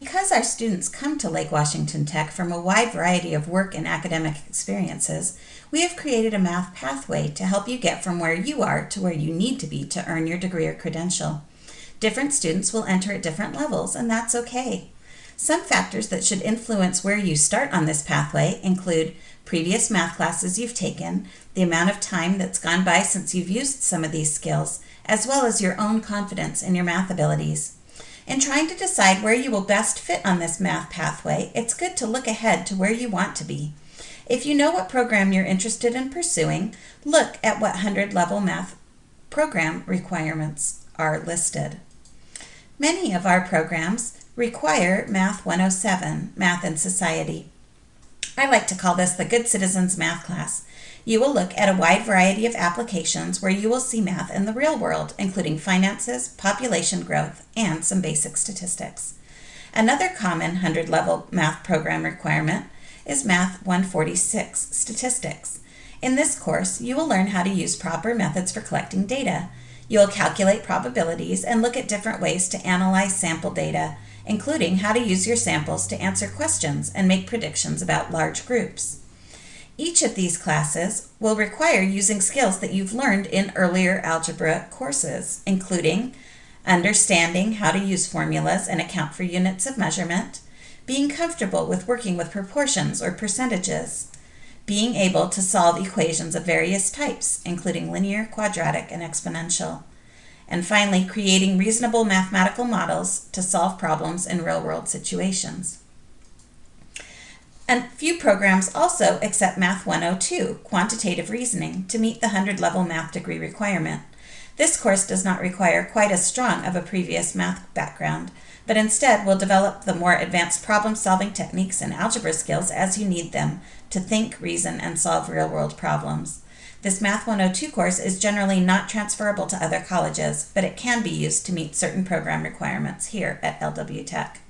Because our students come to Lake Washington Tech from a wide variety of work and academic experiences, we have created a math pathway to help you get from where you are to where you need to be to earn your degree or credential. Different students will enter at different levels, and that's okay. Some factors that should influence where you start on this pathway include previous math classes you've taken, the amount of time that's gone by since you've used some of these skills, as well as your own confidence in your math abilities. In trying to decide where you will best fit on this math pathway, it's good to look ahead to where you want to be. If you know what program you're interested in pursuing, look at what 100 level math program requirements are listed. Many of our programs require Math 107, Math and Society. I like to call this the Good Citizens Math class. You will look at a wide variety of applications where you will see math in the real world, including finances, population growth, and some basic statistics. Another common 100 level math program requirement is Math 146, Statistics. In this course, you will learn how to use proper methods for collecting data. You will calculate probabilities and look at different ways to analyze sample data, including how to use your samples to answer questions and make predictions about large groups. Each of these classes will require using skills that you've learned in earlier algebra courses, including understanding how to use formulas and account for units of measurement, being comfortable with working with proportions or percentages, being able to solve equations of various types, including linear, quadratic, and exponential, and finally, creating reasonable mathematical models to solve problems in real-world situations. And few programs also accept Math 102, Quantitative Reasoning, to meet the 100 level math degree requirement. This course does not require quite as strong of a previous math background, but instead will develop the more advanced problem solving techniques and algebra skills as you need them to think, reason, and solve real world problems. This Math 102 course is generally not transferable to other colleges, but it can be used to meet certain program requirements here at LW Tech.